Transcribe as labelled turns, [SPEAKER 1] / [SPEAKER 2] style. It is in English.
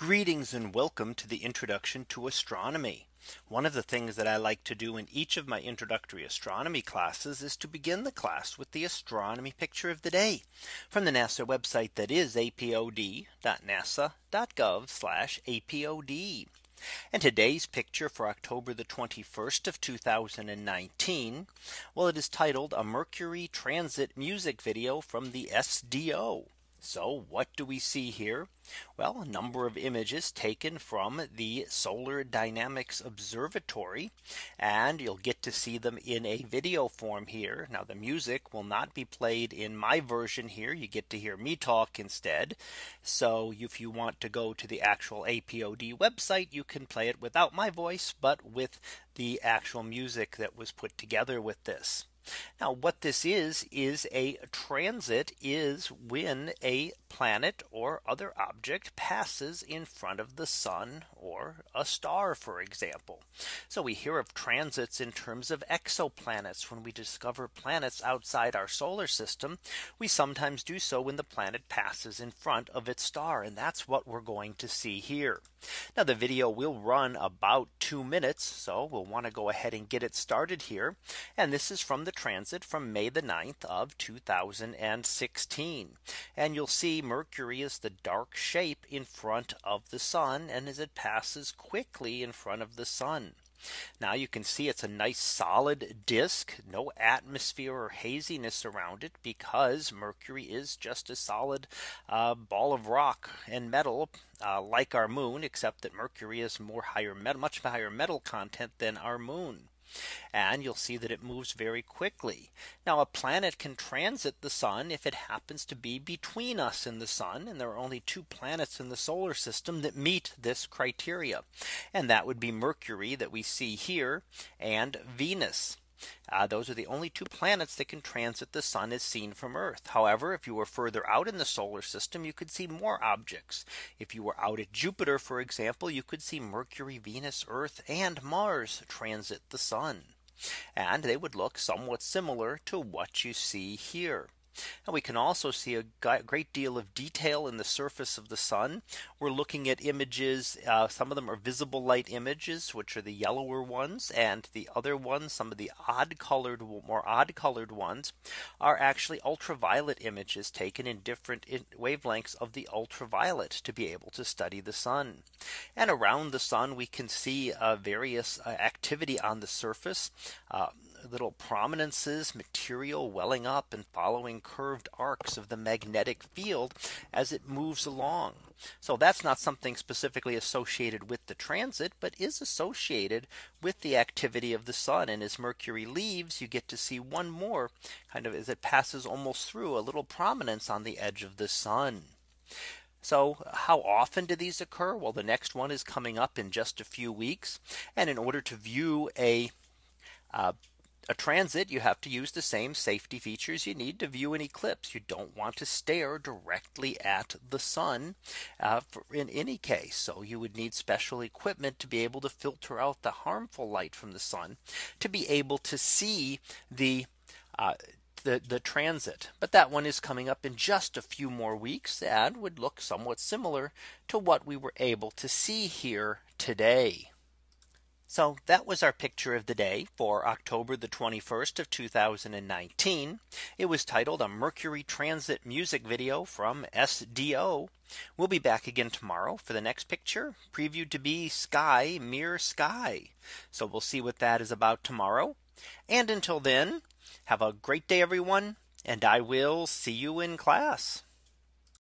[SPEAKER 1] Greetings and welcome to the introduction to astronomy. One of the things that I like to do in each of my introductory astronomy classes is to begin the class with the astronomy picture of the day from the NASA website that is apod.nasa.gov apod. And today's picture for October the 21st of 2019. Well, it is titled a Mercury transit music video from the SDO. So what do we see here? Well, a number of images taken from the Solar Dynamics Observatory, and you'll get to see them in a video form here. Now the music will not be played in my version here. You get to hear me talk instead. So if you want to go to the actual APOD website, you can play it without my voice, but with the actual music that was put together with this. Now what this is is a transit is when a planet or other object passes in front of the sun or a star for example. So we hear of transits in terms of exoplanets when we discover planets outside our solar system. We sometimes do so when the planet passes in front of its star and that's what we're going to see here. Now the video will run about two minutes. So we'll want to go ahead and get it started here. And this is from the transit from May the 9th of 2016. And you'll see Mercury is the dark shape in front of the sun and as it passes quickly in front of the sun. Now you can see it's a nice solid disk, no atmosphere or haziness around it because Mercury is just a solid uh, ball of rock and metal uh, like our moon, except that Mercury is more higher much higher metal content than our moon. And you'll see that it moves very quickly. Now a planet can transit the sun if it happens to be between us and the sun. And there are only two planets in the solar system that meet this criteria. And that would be Mercury that we see here and Venus. Uh, those are the only two planets that can transit the sun as seen from Earth. However, if you were further out in the solar system, you could see more objects. If you were out at Jupiter, for example, you could see Mercury, Venus, Earth and Mars transit the sun. And they would look somewhat similar to what you see here. And we can also see a great deal of detail in the surface of the sun. We're looking at images. Uh, some of them are visible light images, which are the yellower ones. And the other ones, some of the odd colored, more odd colored ones are actually ultraviolet images taken in different wavelengths of the ultraviolet to be able to study the sun. And around the sun, we can see uh, various uh, activity on the surface uh, little prominences, material welling up and following curved arcs of the magnetic field as it moves along. So that's not something specifically associated with the transit, but is associated with the activity of the sun. And as Mercury leaves, you get to see one more kind of as it passes almost through a little prominence on the edge of the sun. So how often do these occur? Well, the next one is coming up in just a few weeks. And in order to view a uh, a transit, you have to use the same safety features you need to view an eclipse. You don't want to stare directly at the sun uh, in any case. So you would need special equipment to be able to filter out the harmful light from the sun to be able to see the uh, the, the transit. But that one is coming up in just a few more weeks and would look somewhat similar to what we were able to see here today. So that was our picture of the day for October the 21st of 2019. It was titled a Mercury transit music video from SDO. We'll be back again tomorrow for the next picture previewed to be sky mere sky. So we'll see what that is about tomorrow. And until then, have a great day, everyone. And I will see you in class.